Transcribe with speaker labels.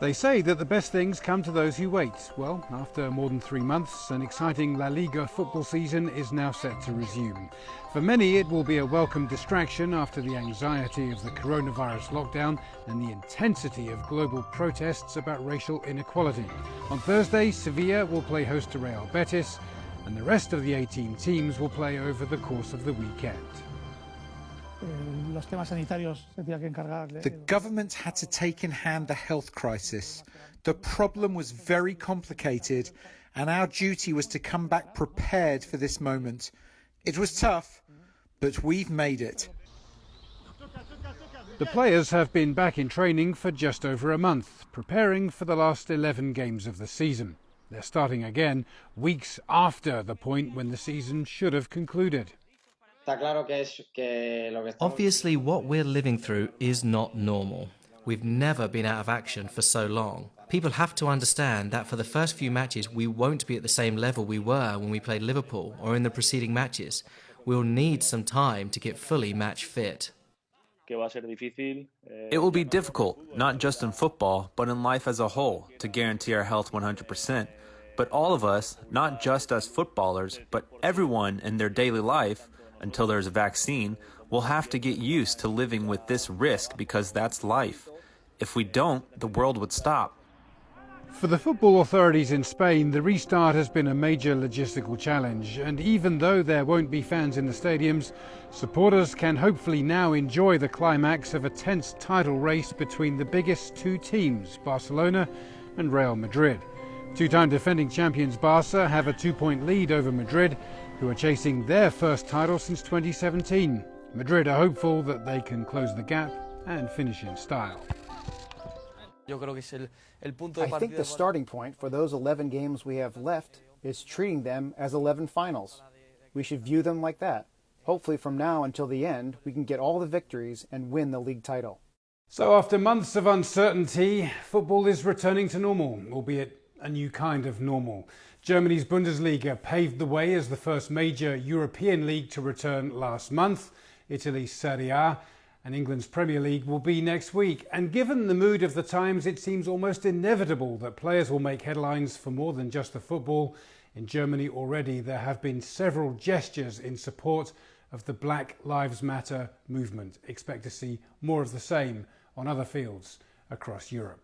Speaker 1: They say that the best things come to those who wait. Well, after more than three months, an exciting La Liga football season is now set to resume. For many, it will be a welcome distraction after the anxiety of the coronavirus lockdown and the intensity of global protests about racial inequality. On Thursday, Sevilla will play host to Real Betis, and the rest of the 18 teams will play over the course of the weekend.
Speaker 2: The government had to take in hand the health crisis. The problem was very complicated, and our duty was to come back prepared for this moment. It was tough, but we've made it.
Speaker 1: The players have been back in training for just over a month, preparing for the last 11 games of the season. They're starting again weeks after the point when the season should have concluded.
Speaker 3: Obviously, what we're living through is not normal. We've never been out of action for so long. People have to understand that for the first few matches, we won't be at the same level we were when we played Liverpool or in the preceding matches. We'll need some time to get fully match fit.
Speaker 4: It will be difficult, not just in football, but in life as a whole, to guarantee our health 100%. But all of us, not just us footballers, but everyone in their daily life, until there's a vaccine, we'll have to get used to living with this risk because that's life. If we don't, the world would stop.
Speaker 1: For the football authorities in Spain, the restart has been a major logistical challenge, and even though there won't be fans in the stadiums, supporters can hopefully now enjoy the climax of a tense title race between the biggest two teams, Barcelona and Real Madrid. Two time defending champions Barca have a two point lead over Madrid, who are chasing their first title since 2017. Madrid are hopeful that they can close the gap and finish in style.
Speaker 5: I think the starting point for those 11 games we have left is treating them as 11 finals. We should view them like that. Hopefully, from now until the end, we can get all the victories and win the league title.
Speaker 1: So, after months of uncertainty, football is returning to normal, albeit a new kind of normal. Germany's Bundesliga paved the way as the first major European league to return last month. Italy's Serie A and England's Premier League will be next week. And given the mood of the times, it seems almost inevitable that players will make headlines for more than just the football. In Germany already, there have been several gestures in support of the Black Lives Matter movement. Expect to see more of the same on other fields across Europe.